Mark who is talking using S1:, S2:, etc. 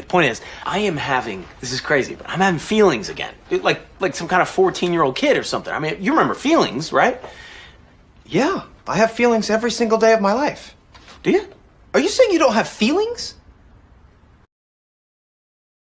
S1: The point is, I am having this is crazy, but I'm having feelings again, like like some kind of 14 year old kid or something. I mean, you remember feelings, right?
S2: Yeah, I have feelings every single day of my life.
S1: Do you?
S2: Are you saying you don't have feelings?